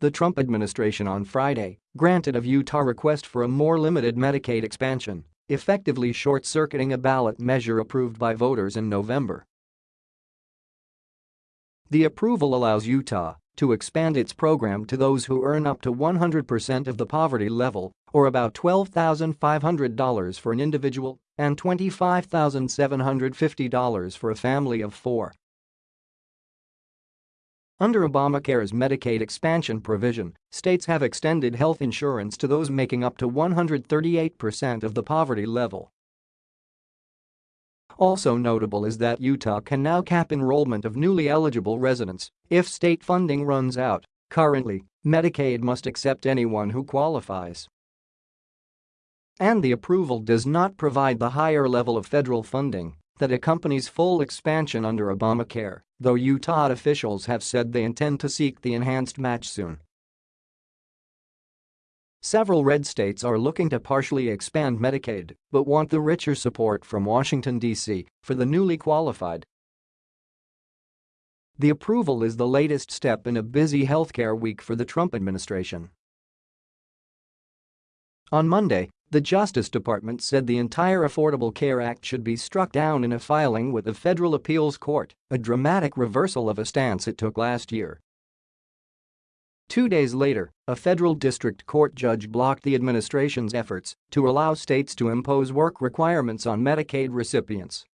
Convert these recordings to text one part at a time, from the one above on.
The Trump administration on Friday granted a Utah request for a more limited Medicaid expansion, effectively short-circuiting a ballot measure approved by voters in November. The approval allows Utah to expand its program to those who earn up to 100% of the poverty level, or about $12,500 for an individual and $25,750 for a family of four. Under Obamacare's Medicaid expansion provision, states have extended health insurance to those making up to 138% of the poverty level. Also notable is that Utah can now cap enrollment of newly eligible residents if state funding runs out. Currently, Medicaid must accept anyone who qualifies. And the approval does not provide the higher level of federal funding that accompanies full expansion under Obamacare, though Utah officials have said they intend to seek the enhanced match soon. Several red states are looking to partially expand Medicaid but want the richer support from Washington, D.C. for the newly qualified. The approval is the latest step in a busy healthcare week for the Trump administration. On Monday, the Justice Department said the entire Affordable Care Act should be struck down in a filing with the Federal Appeals Court, a dramatic reversal of a stance it took last year. Two days later, a federal district court judge blocked the administration's efforts to allow states to impose work requirements on Medicaid recipients.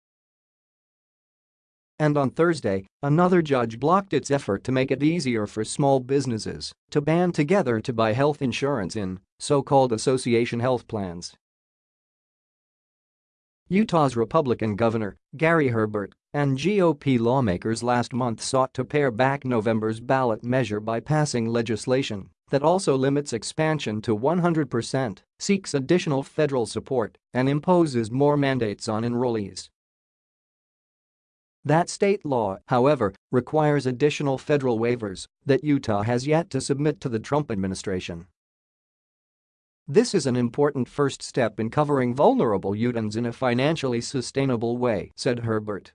And on Thursday, another judge blocked its effort to make it easier for small businesses to band together to buy health insurance in so-called association health plans. Utah's Republican Governor, Gary Herbert, and GOP lawmakers last month sought to pare back November's ballot measure by passing legislation that also limits expansion to 100%, seeks additional federal support, and imposes more mandates on enrollees. That state law, however, requires additional federal waivers that Utah has yet to submit to the Trump administration. This is an important first step in covering vulnerable Utahns in a financially sustainable way, said Herbert.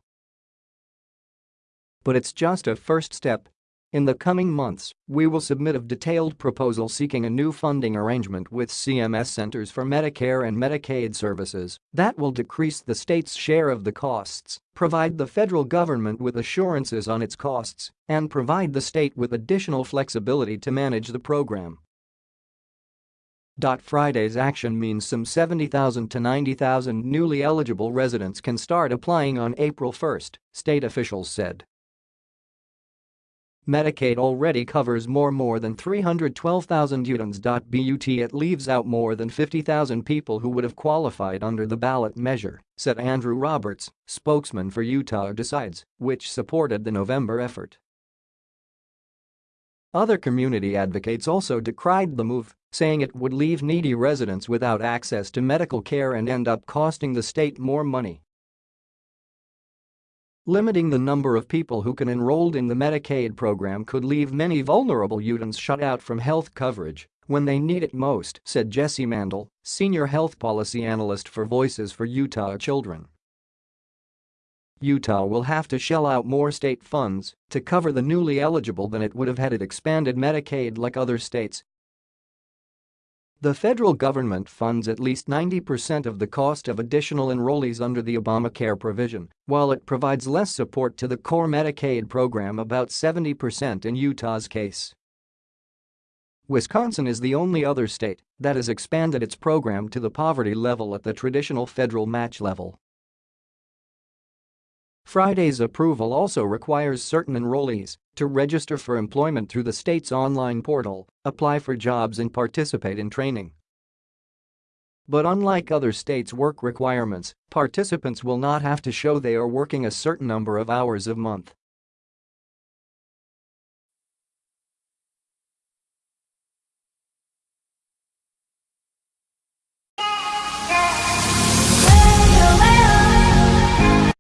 But it's just a first step. In the coming months, we will submit a detailed proposal seeking a new funding arrangement with CMS Centers for Medicare and Medicaid Services that will decrease the state's share of the costs provide the federal government with assurances on its costs, and provide the state with additional flexibility to manage the program. Friday's action means some 70,000 to 90,000 newly eligible residents can start applying on April 1, state officials said. Medicaid already covers more more than 312,000 Utahns. But it leaves out more than 50,000 people who would have qualified under the ballot measure, said Andrew Roberts, spokesman for Utah Decides, which supported the November effort. Other community advocates also decried the move, saying it would leave needy residents without access to medical care and end up costing the state more money. Limiting the number of people who can enrolled in the Medicaid program could leave many vulnerable Utahns shut out from health coverage when they need it most, said Jesse Mandle, senior health policy analyst for Voices for Utah Children. Utah will have to shell out more state funds to cover the newly eligible than it would have had it expanded Medicaid like other states, the federal government funds at least 90% of the cost of additional enrollees under the Obamacare provision, while it provides less support to the core Medicaid program about 70% in Utah's case. Wisconsin is the only other state that has expanded its program to the poverty level at the traditional federal match level. Friday's approval also requires certain enrollees to register for employment through the state's online portal, apply for jobs and participate in training. But unlike other states' work requirements, participants will not have to show they are working a certain number of hours a month